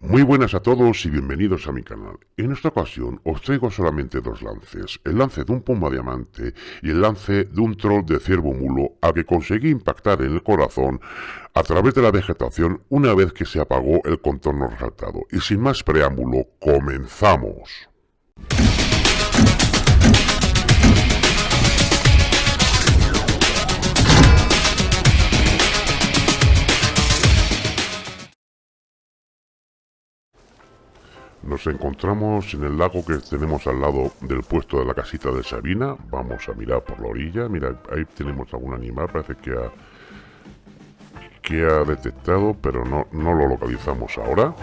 Muy buenas a todos y bienvenidos a mi canal. En esta ocasión os traigo solamente dos lances, el lance de un puma diamante y el lance de un troll de ciervo mulo a que conseguí impactar en el corazón a través de la vegetación una vez que se apagó el contorno resaltado. Y sin más preámbulo, comenzamos. Nos encontramos en el lago que tenemos al lado del puesto de la casita de Sabina. Vamos a mirar por la orilla. Mira, ahí tenemos algún animal. Parece que ha, que ha detectado, pero no, no lo localizamos ahora.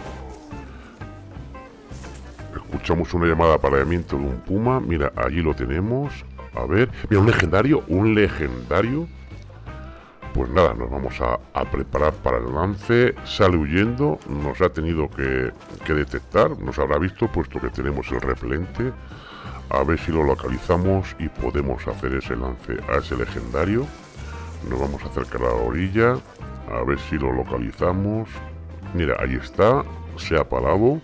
Escuchamos una llamada de apareamiento de un puma. Mira, allí lo tenemos. A ver. Mira, un legendario. Un legendario. Pues nada, nos vamos a, preparar para el lance. Sale huyendo, nos ha tenido que, detectar, nos habrá visto puesto que tenemos el repelente. A ver si lo localizamos y podemos hacer ese lance a ese legendario. Nos vamos a acercar a la orilla, a ver si lo localizamos. Mira, ahí está, se ha parado.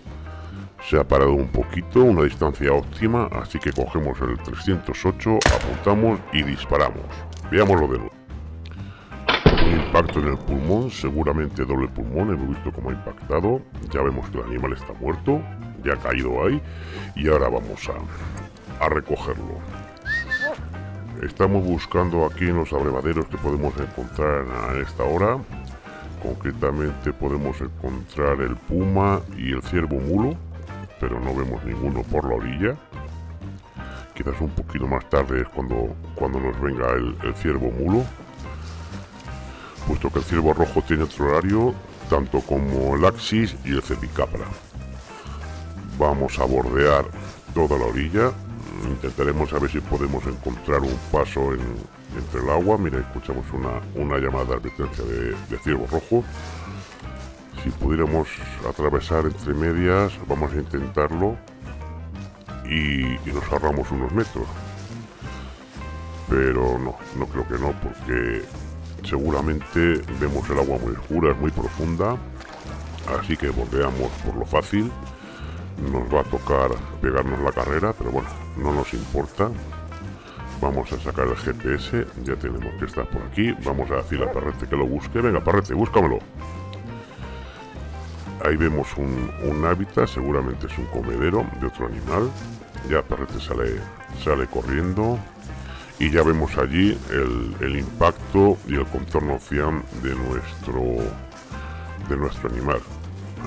Se ha parado un poquito, una distancia óptima, así que cogemos el 308, apuntamos y disparamos. Veámoslo de nuevo impacto en el pulmón, seguramente doble pulmón, hemos visto cómo ha impactado, ya vemos que el animal está muerto, ya ha caído ahí, y ahora vamos a, a recogerlo. Estamos buscando aquí en los abrevaderos que podemos encontrar a esta hora, concretamente podemos encontrar el puma y el ciervo mulo, pero no vemos ninguno por la orilla. Quizás un poquito más tarde es cuando, cuando nos venga el ciervo mulo puesto que el ciervo rojo tiene otro horario, tanto como el Axis y el Cepicapra. Vamos a bordear toda la orilla, intentaremos a ver si podemos encontrar un paso entre el agua. Mira, escuchamos una, llamada de advertencia de, ciervo rojo. Si pudiéramos atravesar entre medias, vamos a intentarlo y, y nos ahorramos unos metros. Pero no, no creo que no, porque seguramente vemos el agua muy oscura, es muy profunda, así que bordeamos por lo fácil. Nos va a tocar pegarnos la carrera, pero bueno, no nos importa. Vamos a sacar el GPS, ya tenemos que estar por aquí. Vamos a decir a Parrete que lo busque. Venga, Parrete, búscamelo. Ahí vemos un, un hábitat, seguramente es un comedero de otro animal. Ya Parrete sale, sale corriendo y ya vemos allí el, impacto y el contorno cian de nuestro de nuestro animal.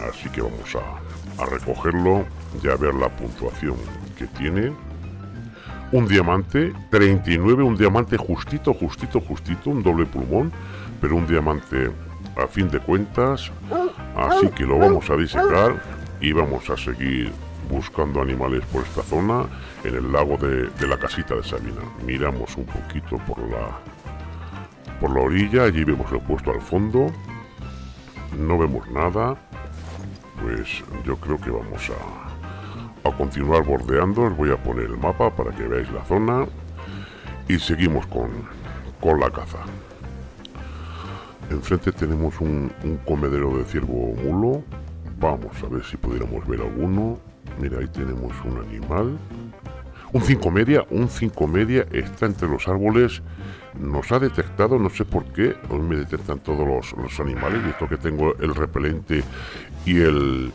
Así que vamos a, a recogerlo ya ver la puntuación que tiene. Un diamante 39 un diamante justito justito justito un doble pulmón pero un diamante a fin de cuentas. Así que lo vamos a disecar y vamos a seguir buscando animales por esta zona en el lago de, la casita de Sabina. Miramos un poquito por la por la orilla, allí vemos el puesto al fondo. No vemos nada. Pues yo creo que vamos a, a continuar bordeando. Os voy a poner el mapa para que veáis la zona. Y seguimos con, con la caza. Enfrente tenemos un, un comedero de ciervo mulo. Vamos a ver si pudiéramos ver alguno. Mira, ahí tenemos un animal. Un 5 media, un 5 media está entre los árboles. Nos ha detectado, no sé por qué. Hoy me detectan todos los, animales. Visto que tengo el repelente y el,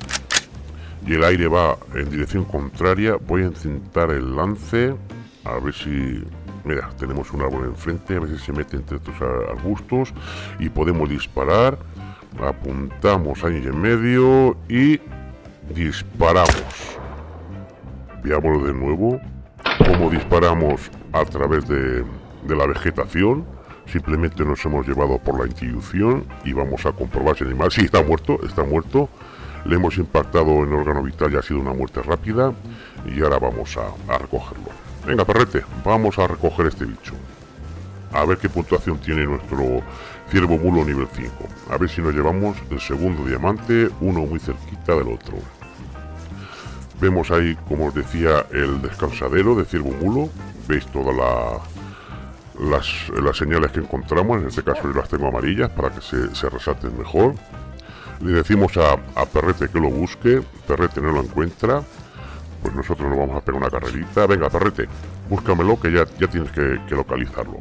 y el aire va en dirección contraria. Voy a intentar el lance. A ver si... Mira, tenemos un árbol enfrente. A si se mete entre estos arbustos. Y podemos disparar. Apuntamos ahí en medio y disparamos. Veámoslo de nuevo. Como disparamos a través de, la vegetación. Simplemente nos hemos llevado por la intuición y vamos a comprobar si el animal... Está muerto, está muerto. Le hemos impactado en órgano vital y ha sido una muerte rápida. Y ahora vamos a, a recogerlo. Venga, perrete, vamos a recoger este bicho. A ver qué puntuación tiene nuestro ciervo mulo nivel 5. A ver si nos llevamos el segundo diamante, uno muy cerquita del otro. Vemos ahí, como os decía, el descansadero de ciervo mulo. Veis todas las, señales que encontramos. En este caso yo las tengo amarillas para que se, resalten mejor. le decimos a, Perrete que lo busque, Perrete no lo encuentra, pues nosotros nos vamos a pegar una carrerita. Venga, Perrete, búscamelo que ya, ya tienes que, localizarlo.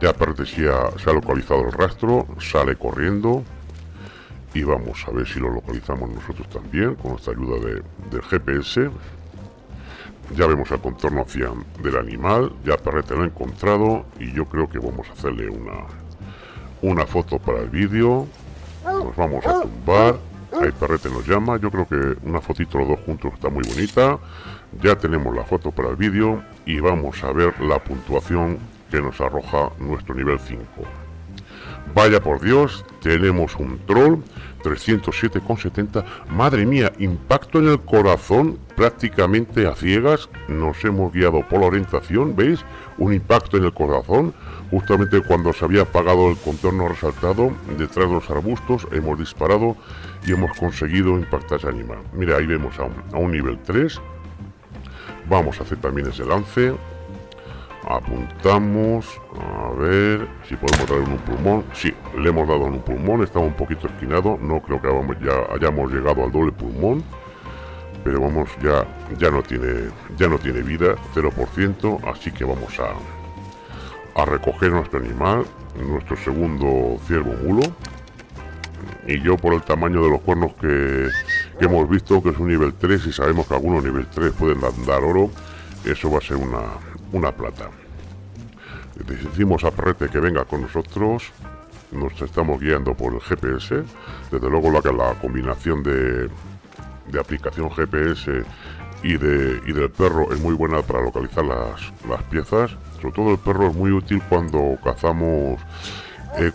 Ya Perrete se ha, se ha localizado el rastro, sale corriendo y vamos a ver si lo localizamos nosotros también con nuestra ayuda de, del GPS ya vemos el contorno hacia del animal ya Perrete lo ha encontrado y yo creo que vamos a hacerle una una foto para el vídeo. Nos vamos a tumbar. Ahí Perrete nos llama. Yo creo que una fotito los dos juntos está muy bonita. Ya tenemos la foto para el vídeo y vamos a ver la puntuación que nos arroja nuestro nivel 5 Vaya por Dios, tenemos un troll 307,70. Madre mía, impacto en el corazón prácticamente a ciegas. Nos hemos guiado por la orientación, ¿veis? Un impacto en el corazón. Justamente cuando se había apagado el contorno resaltado, detrás de los arbustos, hemos disparado y hemos conseguido impactar ese animal. Mira, ahí vemos a un, a un nivel 3. Vamos a hacer también ese lance apuntamos a ver si podemos darle un pulmón. Sí, le hemos dado en un pulmón estaba un poquito esquinado no creo que ya hayamos llegado al doble pulmón pero vamos ya ya no tiene ya no tiene vida 0% así que vamos a a recoger nuestro animal nuestro segundo ciervo mulo y yo por el tamaño de los cuernos que, que hemos visto que es un nivel 3 y sabemos que algunos nivel 3 pueden dar oro eso va a ser una, una plata. Decimos a Perrete que venga con nosotros, nos estamos guiando por el GPS, desde luego la, combinación de, de aplicación GPS y, de, y del perro es muy buena para localizar las, las piezas, sobre todo el perro es muy útil cuando cazamos eh,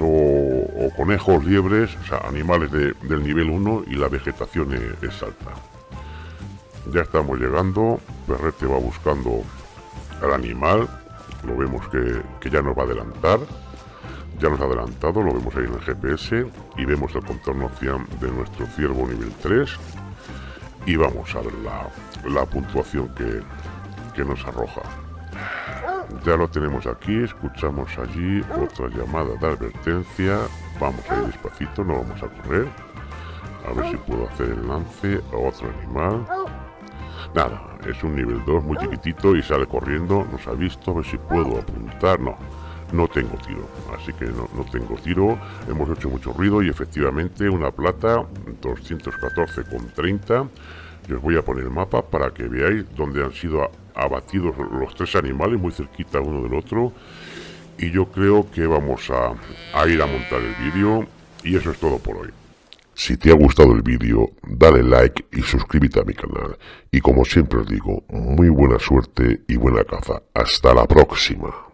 o, conejos, liebres, o sea, animales de, del nivel 1 y la vegetación es alta. Ya estamos llegando, Perrete va buscando al animal, lo vemos que, ya nos va a adelantar, ya nos ha adelantado, lo vemos ahí en el GPS y vemos el contorno de nuestro ciervo nivel 3 y vamos a ver la, puntuación que, que nos arroja. Ya lo tenemos aquí, escuchamos allí otra llamada de advertencia. Vamos a ir despacito, no vamos a correr. A ver si puedo hacer el lance a otro animal. Nada, es un nivel 2 muy chiquitito y sale corriendo, nos ha visto, a ver si puedo apuntar, no, no tengo tiro, así que no, no tengo tiro, hemos hecho mucho ruido y efectivamente una plata, 214,30, y os voy a poner el mapa para que veáis dónde han sido abatidos los tres animales, muy cerquita uno del otro, y yo creo que vamos a, a ir a montar el vídeo, y eso es todo por hoy. Si te ha gustado el vídeo, dale like y suscríbete a mi canal. Y como siempre os digo, muy buena suerte y buena caza. Hasta la próxima.